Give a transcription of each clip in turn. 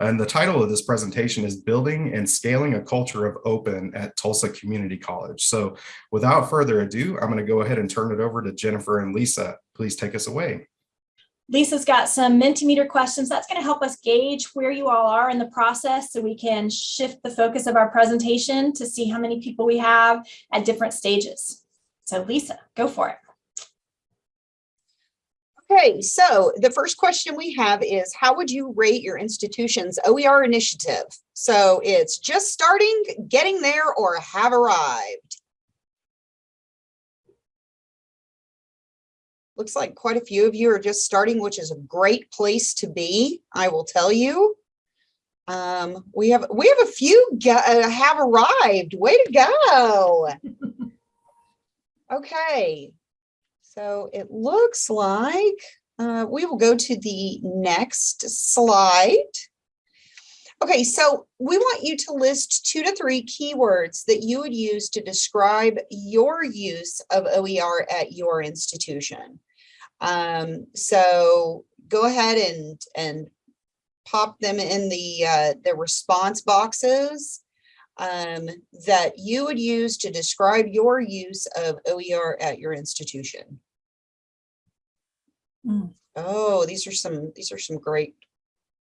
And the title of this presentation is Building and Scaling a Culture of Open at Tulsa Community College. So without further ado, I'm going to go ahead and turn it over to Jennifer and Lisa. Please take us away. Lisa's got some Mentimeter questions. That's going to help us gauge where you all are in the process so we can shift the focus of our presentation to see how many people we have at different stages. So Lisa, go for it. Okay, so the first question we have is how would you rate your institution's OER initiative? So it's just starting, getting there, or have arrived. Looks like quite a few of you are just starting, which is a great place to be, I will tell you. Um, we have we have a few uh, have arrived. Way to go. okay, so it looks like uh, we will go to the next slide. Okay, so we want you to list two to three keywords that you would use to describe your use of OER at your institution. Um, so go ahead and, and pop them in the, uh, the response boxes um, that you would use to describe your use of OER at your institution. Mm. Oh, these are some, these are some great,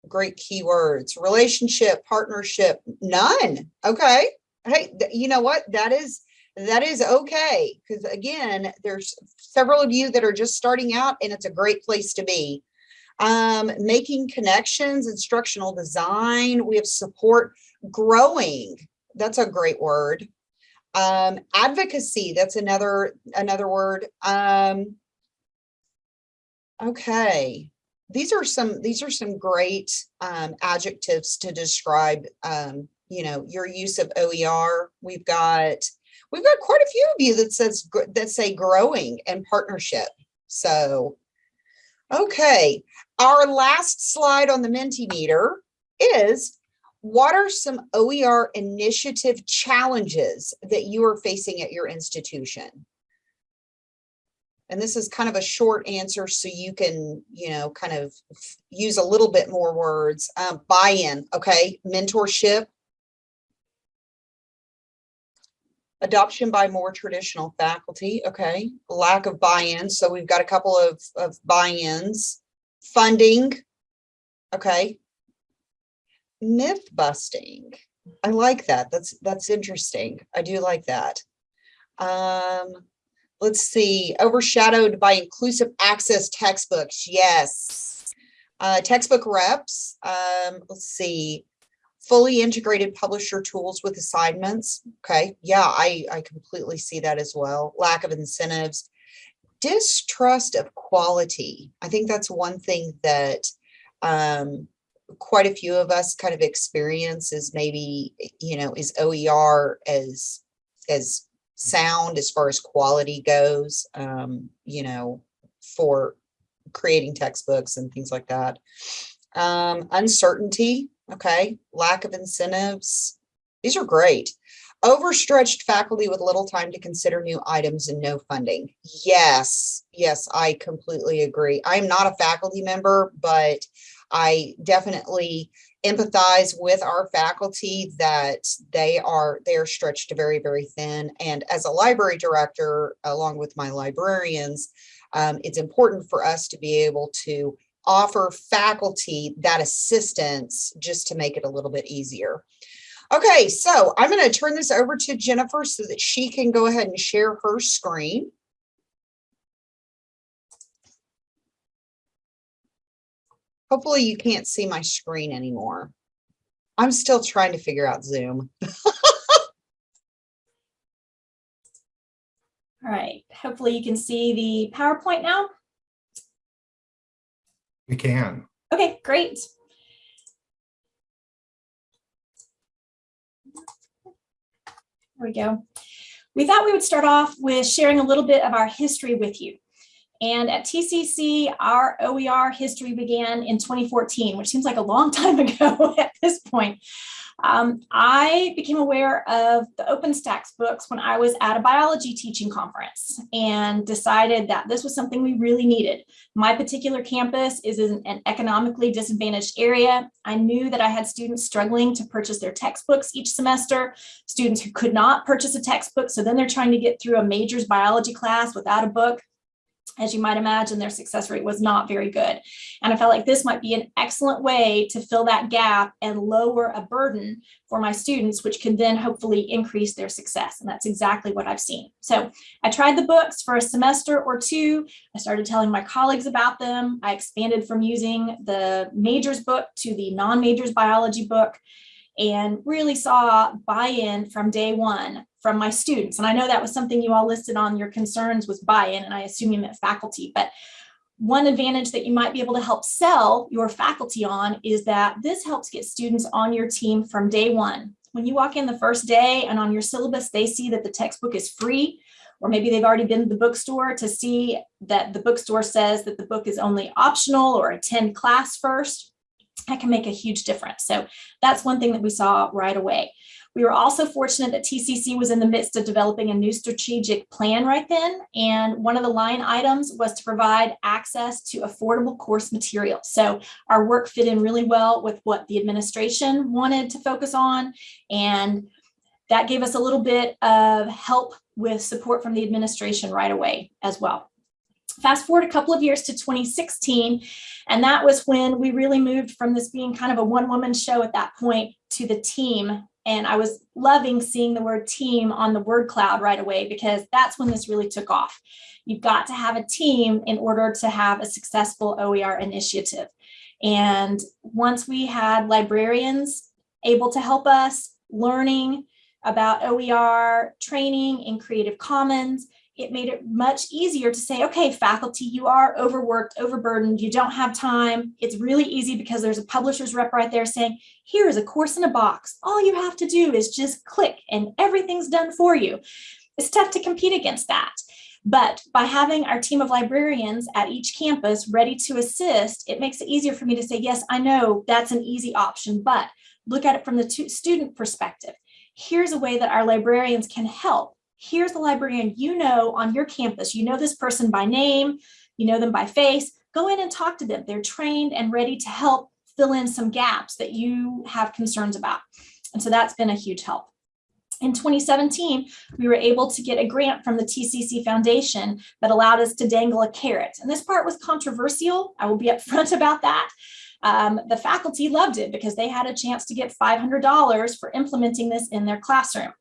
great keywords. Relationship, partnership, none. Okay. Hey, you know what? That is, that is okay. Because again, there's several of you that are just starting out and it's a great place to be. Um, making connections, instructional design, we have support, growing. That's a great word. Um, advocacy, that's another, another word. Um, okay. These are some, these are some great um, adjectives to describe, um, you know, your use of OER. We've got we've got quite a few of you that says that say growing and partnership. So, okay, our last slide on the Mentimeter is what are some OER initiative challenges that you are facing at your institution? And this is kind of a short answer so you can, you know, kind of use a little bit more words. Um, Buy-in, okay, mentorship, adoption by more traditional faculty okay? Lack of buy-in so we've got a couple of, of buy-ins. Funding okay myth busting. I like that. That's that's interesting. I do like that. Um let's see. Overshadowed by inclusive access textbooks. Yes. Uh textbook reps. Um let's see. Fully integrated publisher tools with assignments. Okay, yeah, I, I completely see that as well. Lack of incentives, distrust of quality. I think that's one thing that um, quite a few of us kind of experience is maybe, you know, is OER as, as sound as far as quality goes, um, you know, for creating textbooks and things like that. Um, uncertainty, Okay, lack of incentives. These are great. Overstretched faculty with little time to consider new items and no funding. Yes, yes, I completely agree. I'm not a faculty member, but I definitely empathize with our faculty that they are they're stretched very very thin and as a library director along with my librarians um, it's important for us to be able to offer faculty that assistance just to make it a little bit easier. Okay, so I'm going to turn this over to Jennifer so that she can go ahead and share her screen. Hopefully you can't see my screen anymore. I'm still trying to figure out Zoom. All right, hopefully you can see the PowerPoint now. We can. Okay, great. There we go. We thought we would start off with sharing a little bit of our history with you. And at TCC, our OER history began in 2014, which seems like a long time ago at this point. Um, I became aware of the OpenStax books when I was at a biology teaching conference and decided that this was something we really needed. My particular campus is in an economically disadvantaged area. I knew that I had students struggling to purchase their textbooks each semester, students who could not purchase a textbook, so then they're trying to get through a majors biology class without a book as you might imagine, their success rate was not very good. And I felt like this might be an excellent way to fill that gap and lower a burden for my students, which can then hopefully increase their success. And that's exactly what I've seen. So I tried the books for a semester or two. I started telling my colleagues about them. I expanded from using the majors book to the non-majors biology book and really saw buy-in from day one from my students. And I know that was something you all listed on your concerns was buy-in, and I assume you meant faculty, but one advantage that you might be able to help sell your faculty on is that this helps get students on your team from day one. When you walk in the first day and on your syllabus, they see that the textbook is free, or maybe they've already been to the bookstore to see that the bookstore says that the book is only optional or attend class first, that can make a huge difference. So that's one thing that we saw right away. We were also fortunate that TCC was in the midst of developing a new strategic plan right then. And one of the line items was to provide access to affordable course materials. So our work fit in really well with what the administration wanted to focus on. And that gave us a little bit of help with support from the administration right away as well. Fast forward a couple of years to 2016, and that was when we really moved from this being kind of a one-woman show at that point to the team and I was loving seeing the word team on the word cloud right away because that's when this really took off. You've got to have a team in order to have a successful OER initiative. And once we had librarians able to help us learning about OER training in Creative Commons, it made it much easier to say, okay, faculty, you are overworked, overburdened, you don't have time. It's really easy because there's a publisher's rep right there saying, here is a course in a box. All you have to do is just click and everything's done for you. It's tough to compete against that. But by having our team of librarians at each campus ready to assist, it makes it easier for me to say, yes, I know that's an easy option, but look at it from the student perspective. Here's a way that our librarians can help here's the librarian you know on your campus. You know this person by name, you know them by face. Go in and talk to them. They're trained and ready to help fill in some gaps that you have concerns about. And so that's been a huge help. In 2017, we were able to get a grant from the TCC Foundation that allowed us to dangle a carrot. And this part was controversial. I will be upfront about that. Um, the faculty loved it because they had a chance to get $500 for implementing this in their classroom.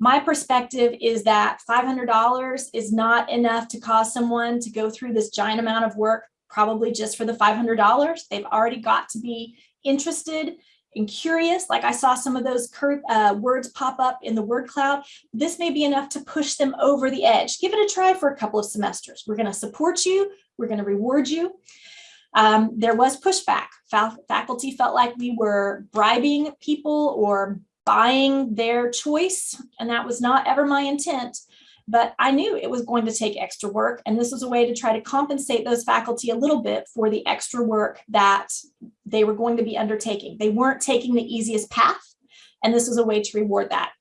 My perspective is that $500 is not enough to cause someone to go through this giant amount of work, probably just for the $500. They've already got to be interested and curious, like I saw some of those uh, words pop up in the word cloud, this may be enough to push them over the edge. Give it a try for a couple of semesters. We're going to support you. We're going to reward you. Um, there was pushback. faculty felt like we were bribing people or buying their choice. And that was not ever my intent, but I knew it was going to take extra work. And this was a way to try to compensate those faculty a little bit for the extra work that they were going to be undertaking. They weren't taking the easiest path. And this was a way to reward that.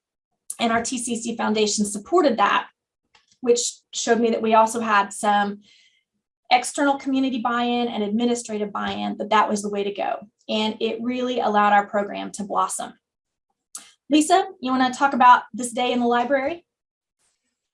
And our TCC Foundation supported that, which showed me that we also had some external community buy-in and administrative buy-in, that that was the way to go. And it really allowed our program to blossom. Lisa, you want to talk about this day in the library?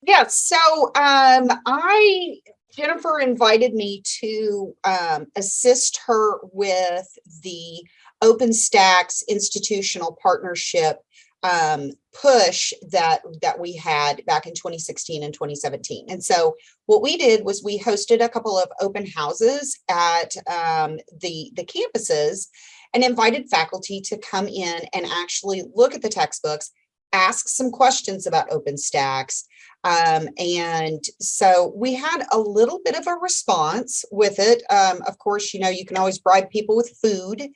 Yeah, so um, I, Jennifer invited me to um, assist her with the OpenStax institutional partnership um, push that that we had back in 2016 and 2017. And so what we did was we hosted a couple of open houses at um, the, the campuses and invited faculty to come in and actually look at the textbooks, ask some questions about OpenStax. Um, and so we had a little bit of a response with it. Um, of course, you know, you can always bribe people with food.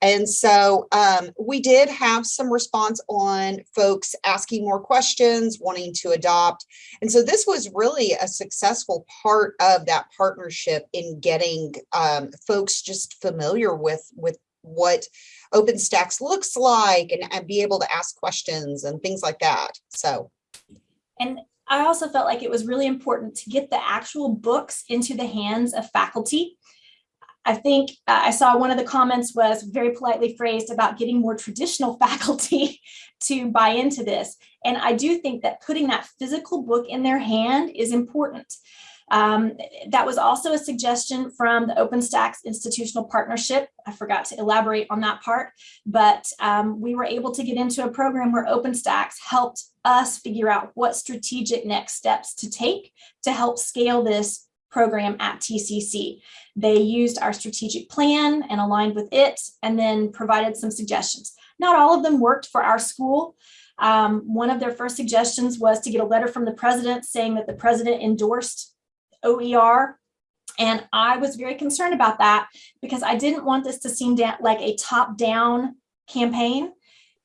And so um, we did have some response on folks asking more questions, wanting to adopt. And so this was really a successful part of that partnership in getting um, folks just familiar with, with what OpenStax looks like and, and be able to ask questions and things like that. So, And I also felt like it was really important to get the actual books into the hands of faculty. I think uh, I saw one of the comments was very politely phrased about getting more traditional faculty to buy into this. And I do think that putting that physical book in their hand is important. Um, that was also a suggestion from the OpenStax institutional partnership. I forgot to elaborate on that part, but um, we were able to get into a program where OpenStax helped us figure out what strategic next steps to take to help scale this program at TCC. They used our strategic plan and aligned with it and then provided some suggestions. Not all of them worked for our school. Um, one of their first suggestions was to get a letter from the president saying that the president endorsed OER. And I was very concerned about that because I didn't want this to seem like a top-down campaign.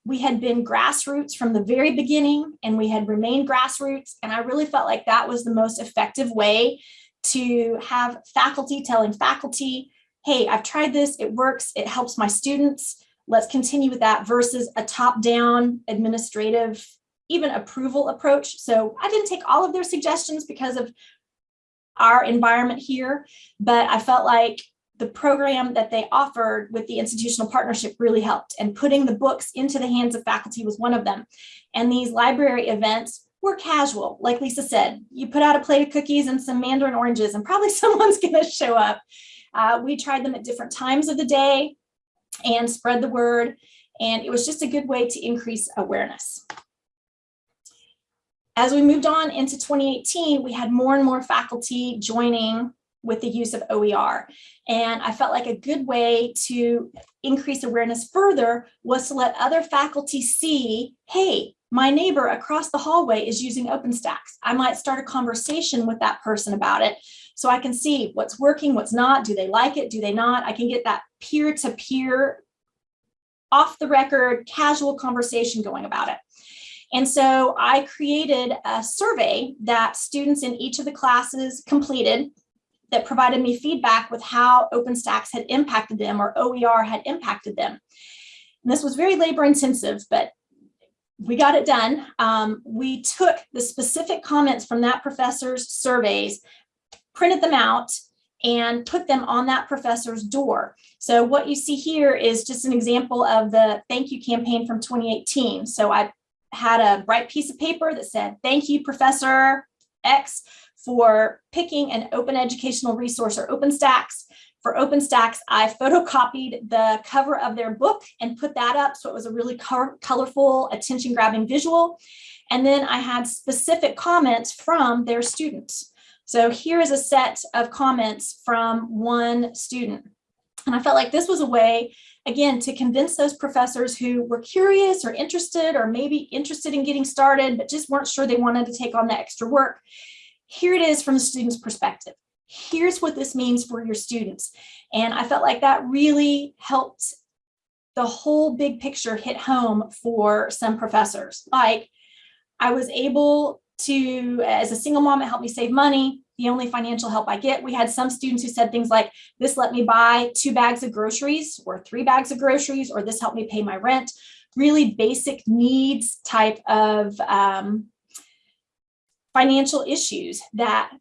We had been grassroots from the very beginning and we had remained grassroots. And I really felt like that was the most effective way to have faculty telling faculty, hey, I've tried this, it works, it helps my students. Let's continue with that versus a top-down administrative, even approval approach. So I didn't take all of their suggestions because of our environment here, but I felt like the program that they offered with the institutional partnership really helped and putting the books into the hands of faculty was one of them. And these library events were casual, like Lisa said, you put out a plate of cookies and some mandarin oranges and probably someone's gonna show up. Uh, we tried them at different times of the day and spread the word. And it was just a good way to increase awareness. As we moved on into 2018, we had more and more faculty joining with the use of OER. And I felt like a good way to increase awareness further was to let other faculty see, hey, my neighbor across the hallway is using OpenStax. I might start a conversation with that person about it so I can see what's working, what's not, do they like it, do they not? I can get that peer-to-peer, -peer, off the record, casual conversation going about it. And so I created a survey that students in each of the classes completed that provided me feedback with how OpenStax had impacted them or OER had impacted them. And this was very labor intensive, but we got it done. Um, we took the specific comments from that professor's surveys, printed them out, and put them on that professor's door. So what you see here is just an example of the thank you campaign from 2018. So I had a bright piece of paper that said, thank you, Professor X, for picking an open educational resource or OpenStax. For OpenStax, I photocopied the cover of their book and put that up so it was a really colorful, attention-grabbing visual. And then I had specific comments from their students. So here is a set of comments from one student. And I felt like this was a way again, to convince those professors who were curious or interested or maybe interested in getting started, but just weren't sure they wanted to take on the extra work. Here it is from the student's perspective. Here's what this means for your students. And I felt like that really helped the whole big picture hit home for some professors. Like I was able to, as a single mom, it helped me save money the only financial help I get. We had some students who said things like, this let me buy two bags of groceries or three bags of groceries, or this helped me pay my rent. Really basic needs type of um, financial issues that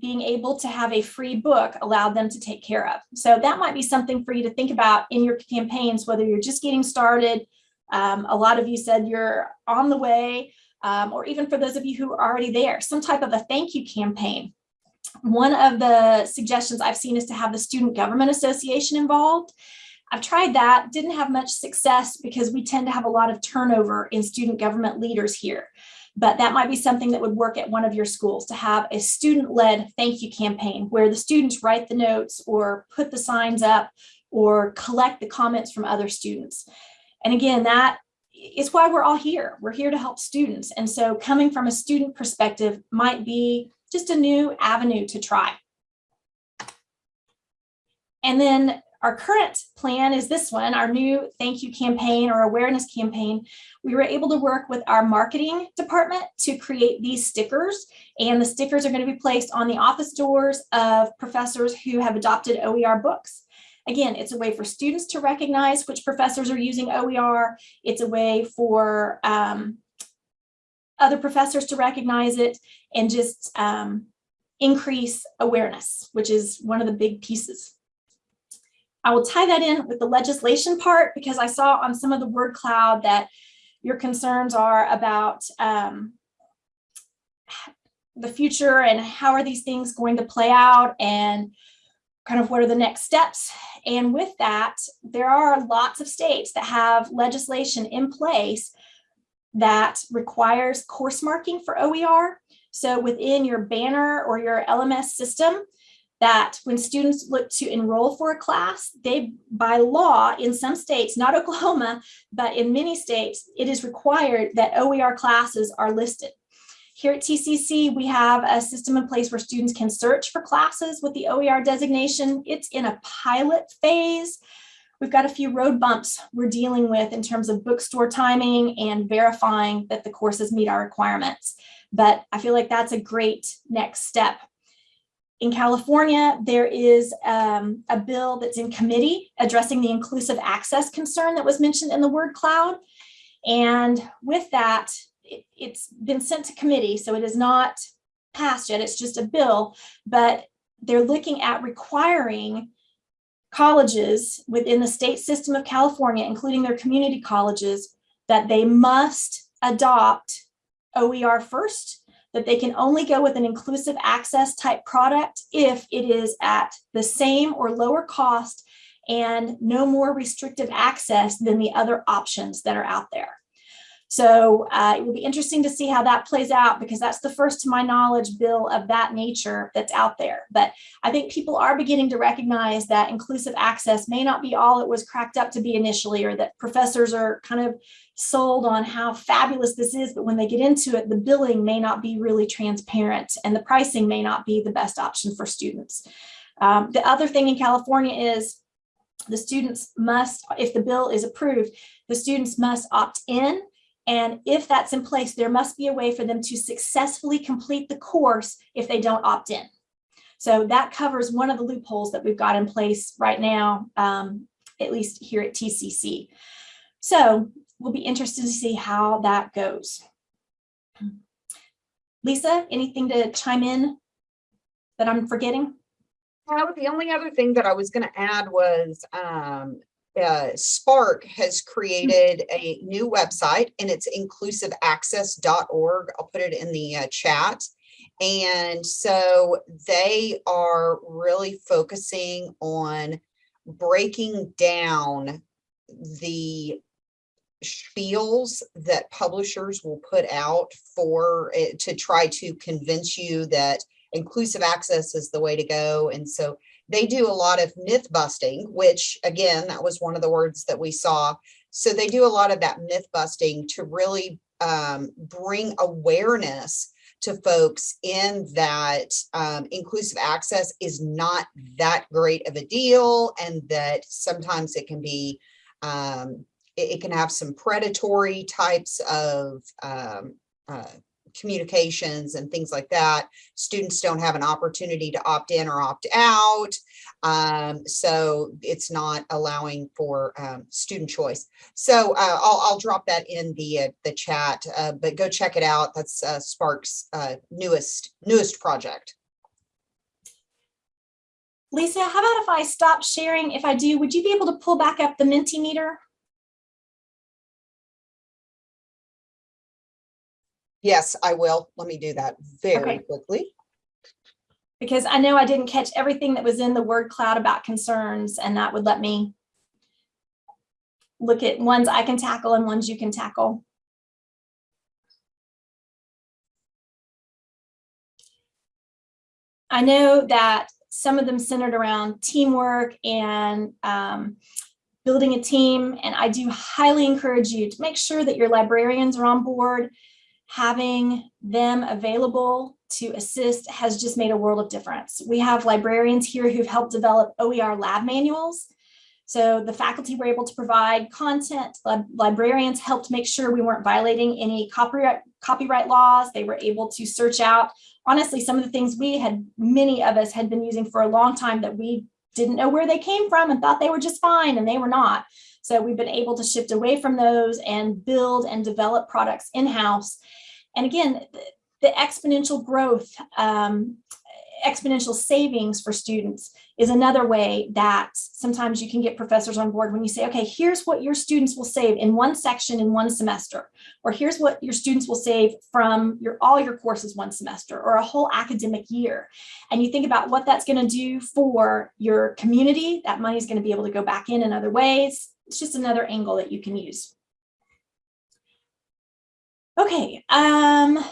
being able to have a free book allowed them to take care of. So that might be something for you to think about in your campaigns, whether you're just getting started. Um, a lot of you said you're on the way, um, or even for those of you who are already there, some type of a thank you campaign one of the suggestions I've seen is to have the Student Government Association involved. I've tried that, didn't have much success because we tend to have a lot of turnover in student government leaders here. But that might be something that would work at one of your schools to have a student-led thank you campaign where the students write the notes or put the signs up or collect the comments from other students. And again, that is why we're all here. We're here to help students. And so coming from a student perspective might be just a new avenue to try. And then our current plan is this one, our new thank you campaign or awareness campaign. We were able to work with our marketing department to create these stickers and the stickers are going to be placed on the office doors of professors who have adopted OER books. Again, it's a way for students to recognize which professors are using OER. It's a way for um, other professors to recognize it and just um, increase awareness, which is one of the big pieces. I will tie that in with the legislation part because I saw on some of the word cloud that your concerns are about um, the future and how are these things going to play out and kind of what are the next steps. And with that, there are lots of states that have legislation in place that requires course marking for OER. So within your banner or your LMS system, that when students look to enroll for a class, they, by law, in some states, not Oklahoma, but in many states, it is required that OER classes are listed. Here at TCC, we have a system in place where students can search for classes with the OER designation. It's in a pilot phase. We've got a few road bumps we're dealing with in terms of bookstore timing and verifying that the courses meet our requirements. But I feel like that's a great next step. In California, there is um, a bill that's in committee addressing the inclusive access concern that was mentioned in the word cloud. And with that, it, it's been sent to committee, so it is not passed yet. It's just a bill, but they're looking at requiring colleges within the state system of California, including their community colleges, that they must adopt OER first, that they can only go with an inclusive access type product if it is at the same or lower cost and no more restrictive access than the other options that are out there. So uh, it will be interesting to see how that plays out because that's the first to my knowledge bill of that nature that's out there. But I think people are beginning to recognize that inclusive access may not be all it was cracked up to be initially or that professors are kind of sold on how fabulous this is, but when they get into it, the billing may not be really transparent and the pricing may not be the best option for students. Um, the other thing in California is the students must, if the bill is approved, the students must opt in and if that's in place, there must be a way for them to successfully complete the course if they don't opt in. So that covers one of the loopholes that we've got in place right now, um, at least here at TCC. So we'll be interested to see how that goes. Lisa, anything to chime in that I'm forgetting? Well, the only other thing that I was going to add was um, uh, SPARC has created a new website and it's inclusiveaccess.org. I'll put it in the uh, chat. And so they are really focusing on breaking down the spiels that publishers will put out for it to try to convince you that inclusive access is the way to go. And so they do a lot of myth busting, which again, that was one of the words that we saw. So they do a lot of that myth busting to really um, bring awareness to folks in that um, inclusive access is not that great of a deal and that sometimes it can be, um, it, it, can have some predatory types of um, uh, communications and things like that. Students don't have an opportunity to opt in or opt out. Um, so it's not allowing for um, student choice. So uh, I'll, I'll drop that in the uh, the chat, uh, but go check it out. That's uh, SPARC's uh, newest newest project. Lisa, how about if I stop sharing? If I do, would you be able to pull back up the Mentimeter? Yes, I will. Let me do that very Okay. quickly. Because I know I didn't catch everything that was in the word cloud about concerns and that would let me look at ones I can tackle and ones you can tackle. I know that some of them centered around teamwork and um, building a team. And I do highly encourage you to make sure that your librarians are on board. Having them available to assist has just made a world of difference. We have librarians here who've helped develop OER lab manuals. So the faculty were able to provide content. Lib librarians helped make sure we weren't violating any copyright, copyright laws. They were able to search out, honestly, some of the things we had, many of us had been using for a long time that we didn't know where they came from and thought they were just fine and they were not. So we've been able to shift away from those and build and develop products in-house. And again, the, the exponential growth, um, exponential savings for students is another way that sometimes you can get professors on board when you say, okay, here's what your students will save in one section in one semester, or here's what your students will save from your all your courses one semester or a whole academic year. And you think about what that's going to do for your community, that money is going to be able to go back in in other ways. It's just another angle that you can use. Okay, um,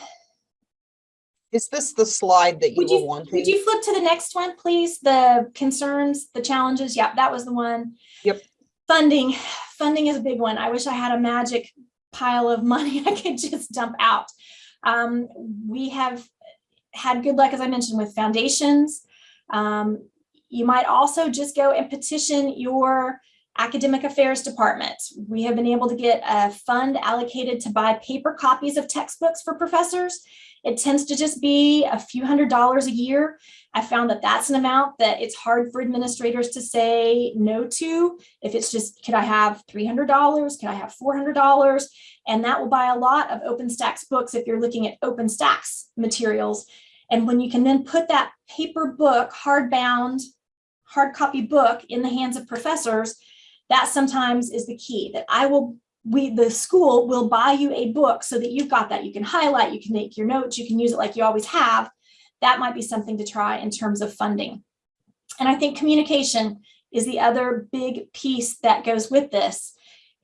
Is this the slide that you would were wanting? would you flip to the next one, please? The concerns, the challenges. Yep, that was the one. Yep. Funding, funding is a big one. I wish I had a magic pile of money I could just dump out. Um, we have had good luck, as I mentioned, with foundations. Um, you might also just go and petition your academic affairs department. We have been able to get a fund allocated to buy paper copies of textbooks for professors. It tends to just be a few hundred dollars a year. I found that that's an amount that it's hard for administrators to say no to. If it's just, could I have $300? Could I have $400? And that will buy a lot of OpenStax books if you're looking at OpenStax materials. And when you can then put that paper book, hardbound, hard copy book in the hands of professors, that sometimes is the key that I will we the school will buy you a book so that you've got that. You can highlight you can make your notes you can use it like you always have. That might be something to try in terms of funding. And i think communication is the other big piece that goes with this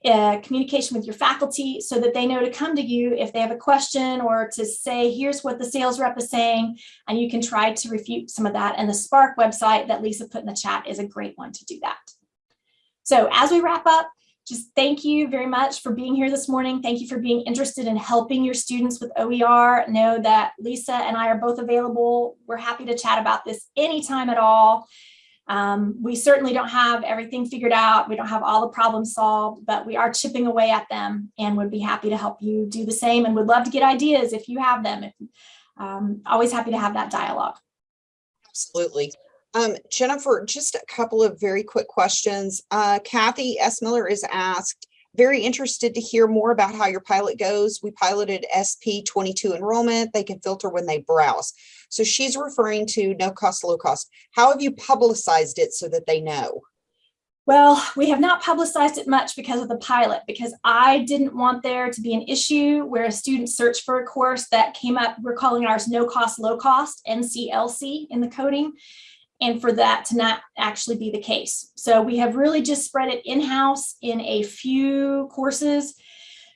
uh, communication with your faculty so that they know to come to you if they have a question or to say here's what the sales rep is saying and you can try to refute some of that. And the SPARC website that lisa put in the chat is a great one to do that so as we wrap up just thank you very much for being here this morning. Thank you for being interested in helping your students with OER. Know that Lisa and I are both available. We're happy to chat about this anytime at all. Um, we certainly don't have everything figured out. We don't have all the problems solved, but we are chipping away at them and would be happy to help you do the same and would love to get ideas if you have them. Um, always happy to have that dialogue. Absolutely. Um, Jennifer, just a couple of very quick questions. Uh, Kathy S. Miller is asked, very interested to hear more about how your pilot goes. We piloted SP 22 enrollment. They can filter when they browse. So she's referring to no cost, low cost. How have you publicized it so that they know? Well, we have not publicized it much because of the pilot, because I didn't want there to be an issue where a student searched for a course that came up, we're calling ours no cost, low cost, NCLC in the coding and for that to not actually be the case. So we have really just spread it in-house in a few courses.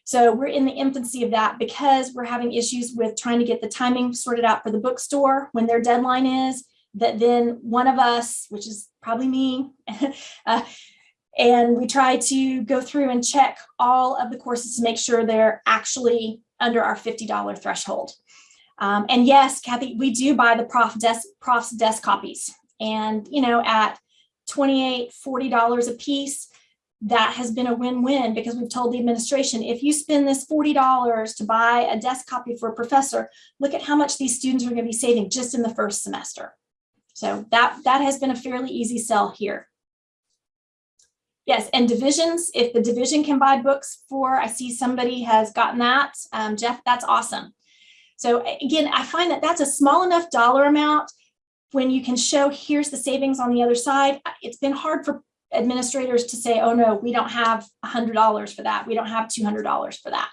So we're in the infancy of that because we're having issues with trying to get the timing sorted out for the bookstore when their deadline is, that then one of us, which is probably me, uh, and we try to go through and check all of the courses to make sure they're actually under our $50 threshold. Um, and yes, Kathy, we do buy the prof desk, prof's desk copies. And, you know, at 28, $40 a piece, that has been a win-win because we've told the administration, if you spend this $40 to buy a desk copy for a professor, look at how much these students are going to be saving just in the first semester. So that, that has been a fairly easy sell here. Yes, and divisions, if the division can buy books for, I see somebody has gotten that, um, Jeff, that's awesome. So again, I find that that's a small enough dollar amount when you can show here's the savings on the other side, it's been hard for administrators to say, oh no, we don't have $100 for that. We don't have $200 for that.